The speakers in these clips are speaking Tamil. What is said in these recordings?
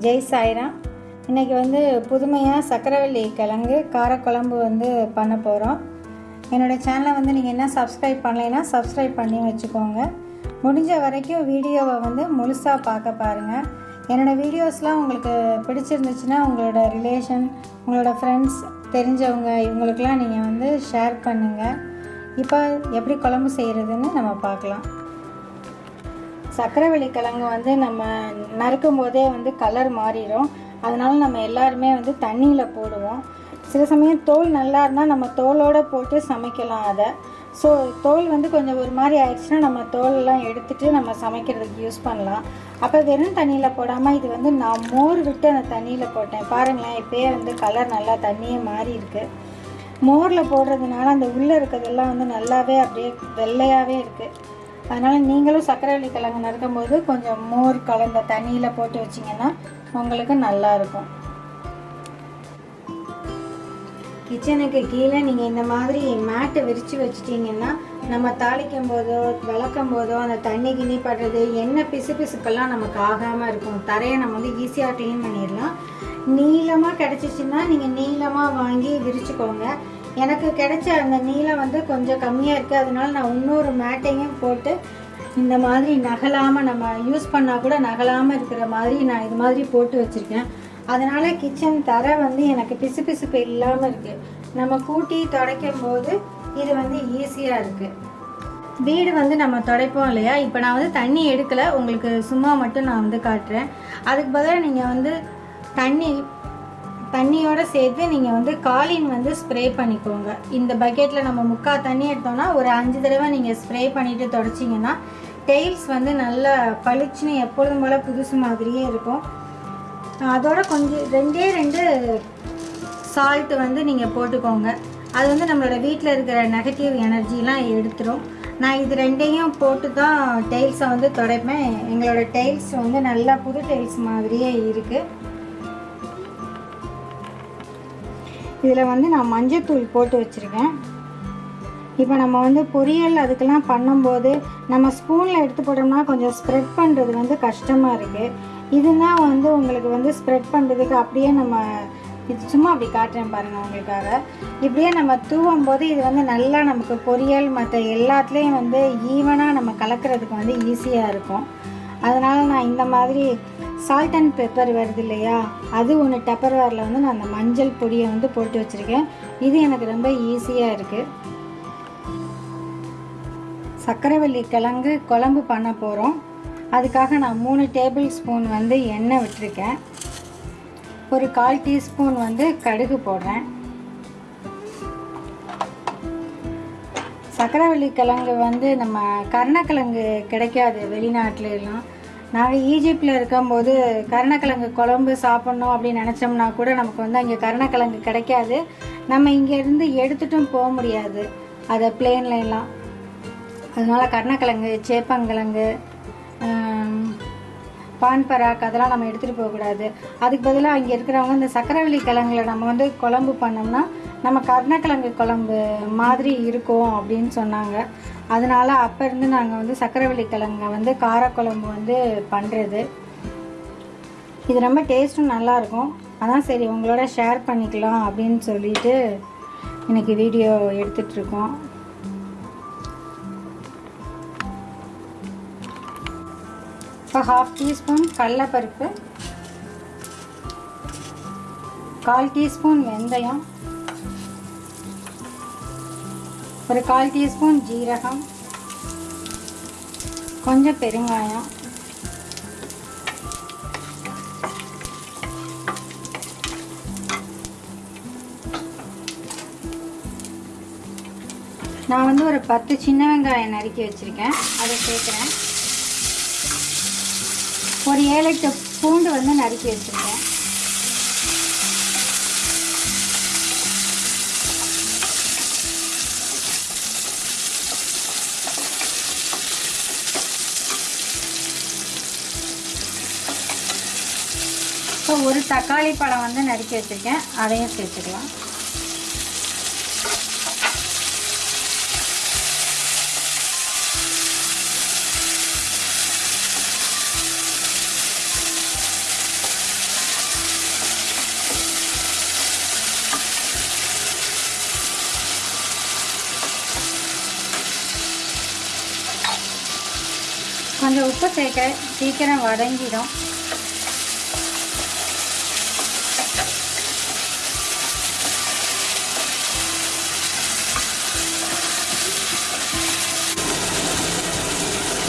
ஜெய் சாய்ராம். இன்றைக்கி வந்து புதுமையாக சக்கரவள்ளி கிழங்கு காரக்குழம்பு வந்து பண்ண போகிறோம் என்னோடய சேனலை வந்து நீங்கள் என்ன சப்ஸ்கிரைப் பண்ணலைன்னா சப்ஸ்கிரைப் பண்ணி வச்சுக்கோங்க. முடிஞ்ச வரைக்கும் வீடியோவை வந்து முழுசாக பார்க்க பாருங்கள் என்னோடய வீடியோஸ்லாம் உங்களுக்கு பிடிச்சிருந்துச்சுன்னா உங்களோட ரிலேஷன் உங்களோட ஃப்ரெண்ட்ஸ் தெரிஞ்சவங்க இவங்களுக்கெலாம் நீங்கள் வந்து ஷேர் பண்ணுங்கள் இப்போ எப்படி குழம்பு செய்கிறதுன்னு நம்ம பார்க்கலாம். சக்கரவள்ளி கிழங்கு வந்து நம்ம நறுக்கும் போதே வந்து கலர் மாறிடும். அதனால் நம்ம எல்லாருமே வந்து தண்ணியில் போடுவோம். சில சமயம் தோல் நல்லா இருந்தால் நம்ம தோலோடு போட்டு சமைக்கலாம் அதை. ஸோ தோல் வந்து கொஞ்சம் ஒரு மாதிரி ஆயிடுச்சுன்னா நம்ம தோலெல்லாம் எடுத்துகிட்டு நம்ம சமைக்கிறதுக்கு யூஸ் பண்ணலாம். அப்போ வெறும் தண்ணியில் போடாமல் இது வந்து நான் மோர் விட்டு அந்த தண்ணியில் போட்டேன். பாருங்களேன் இப்போயே வந்து கலர் நல்லா தண்ணியே மாறி இருக்குது மோரில் போடுறதுனால அந்த உள்ளே இருக்கிறதெல்லாம் வந்து நல்லாவே அப்படியே வெள்ளையாகவே இருக்குது அதனால் நீங்களும் சர்க்கரை கிழங்கு நறுக்கும் போது கொஞ்சம் மோர் கலந்த தண்ணியில் போட்டு வச்சிங்கன்னா உங்களுக்கு நல்லாயிருக்கும் கிச்சனுக்கு கீழே நீங்கள் இந்த மாதிரி மேட்டை விரித்து வச்சிட்டிங்கன்னா நம்ம தாளிக்கும் போதோ விளக்கும் போதோ அந்த தண்ணி கிண்ணி படுறது என்ன பிசு பிசுக்கெல்லாம் நமக்கு ஆகாமல் இருக்கும். தரையை நம்ம வந்து ஈஸியாக க்ளீன் பண்ணிடலாம். நீளமாக கிடச்சிச்சின்னா நீங்கள் நீளமாக வாங்கி விரிச்சுக்கோங்க. எனக்கு கிடைச்ச அந்த நீளம் வந்து கொஞ்சம் கம்மியாக இருக்குது அதனால நான் இன்னொரு மேட்டையும் போட்டு இந்த மாதிரி நகலாமல் நம்ம யூஸ் பண்ணால் கூட நகலாமல் இருக்கிற மாதிரி நான் இது மாதிரி போட்டு வச்சுருக்கேன். அதனால் கிச்சன் தர வந்து எனக்கு பிசு பிசுப்பு இல்லாமல் இருக்குது நம்ம கூட்டி துடைக்கும் போது இது வந்து ஈஸியாக இருக்குது வீடு வந்து நம்ம துடைப்போம் இல்லையா? இப்போ நான் வந்து தண்ணி எடுக்கலை. உங்களுக்கு சும்மா மட்டும் நான் வந்து காட்டுறேன். அதுக்கு பதிலாக நீங்கள் வந்து தண்ணி தண்ணியோடு சேர்த்து நீங்கள் வந்து காலின் வந்து ஸ்ப்ரே பண்ணிக்கோங்க. இந்த பக்கெட்டில் நம்ம முக்கால் தண்ணி எடுத்தோம்னா ஒரு அஞ்சு தடவை நீங்கள் ஸ்ப்ரே பண்ணிவிட்டு தொடச்சிங்கன்னா டெய்ல்ஸ் வந்து நல்லா பளிச்சுன்னு எப்பொழுதும் போல் புதுசு மாதிரியே இருக்கும். அதோட கொஞ்சம் ரெண்டே ரெண்டு சால்ட்டு வந்து நீங்கள் போட்டுக்கோங்க. அது வந்து நம்மளோட வீட்டில் இருக்கிற நெகட்டிவ் எனர்ஜிலாம் எடுத்துரும். நான் இது ரெண்டையும் போட்டு தான் டெய்ல்ஸை வந்து துடைப்பேன். எங்களோட டெய்ல்ஸ் வந்து நல்லா புது டெய்ல்ஸ் மாதிரியே இருக்குது இதில் வந்து நான் மஞ்சத்தூள் போட்டு வச்சுருக்கேன். இப்போ நம்ம வந்து பொரியல் அதுக்கெல்லாம் பண்ணும்போது நம்ம ஸ்பூனில் எடுத்து போட்டோம்னா கொஞ்சம் ஸ்ப்ரெட் பண்ணுறது வந்து கஷ்டமாக இருக்குது இதுனா வந்து உங்களுக்கு வந்து ஸ்ப்ரெட் பண்ணுறதுக்கு அப்படியே நம்ம இது சும்மா அப்படி காட்டுறேன் பாருங்கள் உங்களுக்காக. இப்படியே நம்ம தூவும் போது இது வந்து நல்லா நமக்கு பொரியல் மற்ற எல்லாத்துலேயும் வந்து ஈவனாக நம்ம கலக்கிறதுக்கு வந்து ஈஸியாக இருக்கும். அதனால் நான் இந்த மாதிரி சால்ட் அண்ட் பெப்பர் வருது இல்லையா அது ஒன்று டப்பர்வேரில் வந்து நான் அந்த மஞ்சள் பொடியை வந்து போட்டு வச்சுருக்கேன். இது எனக்கு ரொம்ப ஈஸியாக இருக்குது சக்கரைவள்ளி கிழங்கு குழம்பு பண்ண போகிறோம் அதுக்காக நான் மூணு டேபிள் ஸ்பூன் வந்து எண்ணெய் விட்டுருக்கேன். ஒரு கால் டீஸ்பூன் வந்து கடுகு போடுறேன். சக்கரைவள்ளி கிழங்கு வந்து நம்ம கருணக்கிழங்கு கிடைக்காது வெளிநாட்டிலலாம் எல்லாம் நாங்கள் ஈஜிப்டில் இருக்கும்போது கருணக்கிழங்கு குழம்பு சாப்பிட்ணும் அப்படின்னு நினச்சோம்னா கூட நமக்கு வந்து அங்கே கருணக்கிழங்கு கிடைக்காது. நம்ம இங்கேருந்து எடுத்துட்டும் போக முடியாது. அதை பிளேன்ல எல்லாம் அதனால் கருணக்கிழங்கு சேப்பங்கிழங்கு பான் பராக் அதெல்லாம் நம்ம எடுத்துகிட்டு போகக்கூடாது. அதுக்கு பதிலாக அங்கே இருக்கிறவங்க இந்த சக்கரவள்ளி கிழங்குல நம்ம வந்து குழம்பு பண்ணோம்னா நம்ம கருணக்கிழங்கு குழம்பு மாதிரி இருக்கும் அப்படின்னு சொன்னாங்க. அதனால் அப்போ இருந்து நாங்கள் வந்து சக்கரவள்ளி கிழங்க வந்து காரக்குழம்பு வந்து பண்ணுறது இது ரொம்ப டேஸ்ட்டும் நல்லாயிருக்கும் அதான் சரி உங்களோட ஷேர் பண்ணிக்கலாம் அப்படின்னு சொல்லிட்டு எனக்கு வீடியோ எடுத்துட்ருக்கோம் இப்போ ஹாஃப் டீஸ்பூன் கடலப்பருப்பு கால் டீஸ்பூன் வெந்தயம் ஒரு கால் டீஸ்பூன் ஜீரகம் கொஞ்சம் பெருங்காயம் நான் வந்து ஒரு பத்து சின்ன வெங்காயம் நறுக்கி வச்சுருக்கேன். அதை சேர்க்குறேன். ஒரு ஏழு எட்டு பூண்டு வந்து நறுக்கி வச்சுருக்கேன். இப்போ ஒரு தக்காளி பழம் வந்து நறுக்கி வச்சுருக்கேன். அதையும் சேர்த்துக்கலாம். கொஞ்சம் உப்பு சேர்க்க சீக்கிரம் வடங்கிடும்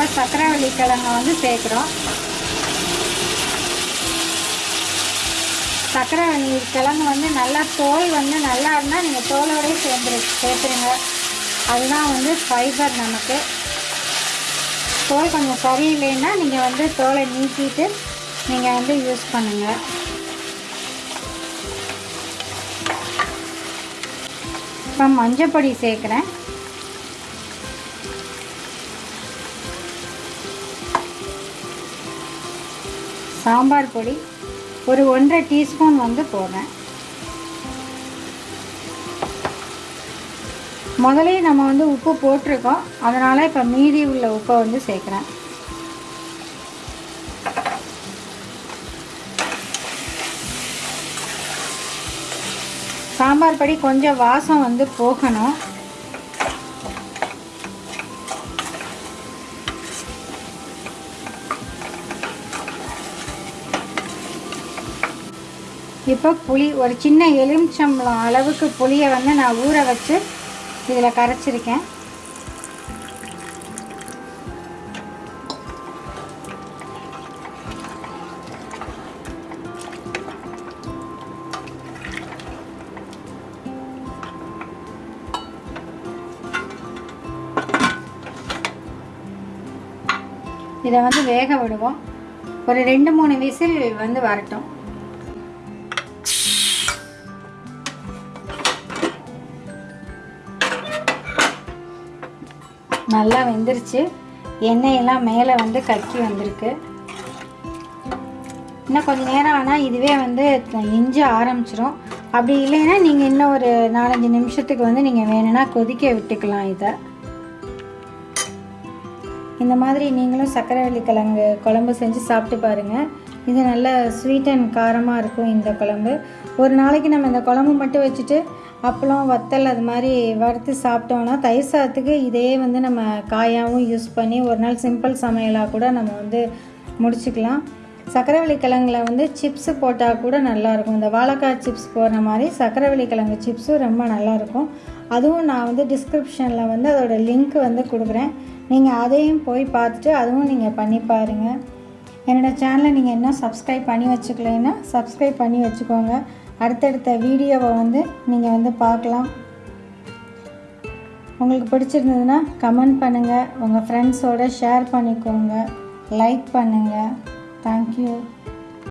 இப்போ சக்கரவள்ளி கிழங்க வந்து சேர்க்குறோம். சக்கரவள்ளி கிழங்கு வந்து நல்லா தோல் வந்து நல்லா இருந்தால் நீங்கள் தோலோடய சேர்ந்துரு சேர்த்துருங்க. அதுதான் வந்து ஃபைபர் நமக்கு. தோல் கொஞ்சம் சரியில்லைன்னா நீங்கள் வந்து தோலை நீக்கிட்டு நீங்கள் வந்து யூஸ் பண்ணுங்கள் இப்போ மஞ்சப்பொடி சேர்க்குறேன். சாம்பார் பொடி ஒரு ஒன்றரை டீஸ்பூன் வந்து போடுறேன். முதலே நம்ம வந்து உப்பு போட்டிருக்கோம். அதனால் இப்போ மீதி உள்ள உப்பை வந்து சேர்க்குறேன். சாம்பார் பொடி கொஞ்சம் வாசம் வந்து போகணும். இப்போ புளி ஒரு சின்ன எலுமிச்சம்பழம் அளவுக்கு புளியை வந்து நான் ஊற வச்சு இதில் கரைச்சிருக்கேன். இதை வந்து வேக விடுவோம். ஒரு ரெண்டு மூணு விசில் வந்து வரட்டும். நல்லா வெந்துருச்சு. எண்ணெயெல்லாம் மேலே வந்து கக்கி வந்திருக்கு. இன்னும் கொஞ்சம் நேரம் ஆனால் இதுவே வந்து இஞ்சி ஆரம்பிச்சிரும். அப்படி இல்லைன்னா நீங்கள் இன்னும் ஒரு நாலஞ்சு நிமிஷத்துக்கு வந்து நீங்கள் வேணும்னா கொதிக்க விட்டுக்கலாம் இதை. இந்த மாதிரி நீங்களும் சக்கரவள்ளி கிழங்கு குழம்பு செஞ்சு சாப்பிட்டு பாருங்கள் இது நல்ல ஸ்வீட் அண்ட் காரமாக இருக்கும் இந்த குழம்பு. ஒரு நாளைக்கு நம்ம இந்த குழம்பு மட்டும் வச்சுட்டு அப்பளம் வத்தல் அது மாதிரி வறுத்து சாப்பிட்டோன்னா தயிர் சாதத்துக்கு இதே வந்து நம்ம காயாகவும் யூஸ் பண்ணி ஒரு நாள் சிம்பிள் சமையலாக கூட நம்ம வந்து முடிச்சுக்கலாம். சக்கரவள்ளி கிழங்குல வந்து சிப்ஸு போட்டால் கூட நல்லாயிருக்கும் இந்த வாழைக்காய் சிப்ஸ் போடுற மாதிரி சக்கரவள்ளி கிழங்கு சிப்ஸும் ரொம்ப நல்லாயிருக்கும் அதுவும் நான் வந்து டிஸ்கிரிப்ஷனில் வந்து அதோடய லிங்க் வந்து கொடுக்குறேன். நீங்கள் அதையும் போய் பார்த்துட்டு அதுவும் நீங்கள் பண்ணி பாருங்கள் என்னோடய சேனலை நீங்கள் இன்னும் சப்ஸ்கிரைப் பண்ணி வச்சுக்கலைன்னா சப்ஸ்கிரைப் பண்ணி வச்சுக்கோங்க. அடுத்தடுத்த வீடியோவை வந்து நீங்கள் வந்து பார்க்கலாம். உங்களுக்கு பிடிச்சிருந்ததுன்னா கமெண்ட் பண்ணுங்கள் உங்கள் ஃப்ரெண்ட்ஸோடு ஷேர் பண்ணிக்கோங்க. லைக் பண்ணுங்கள் தேங்க்யூ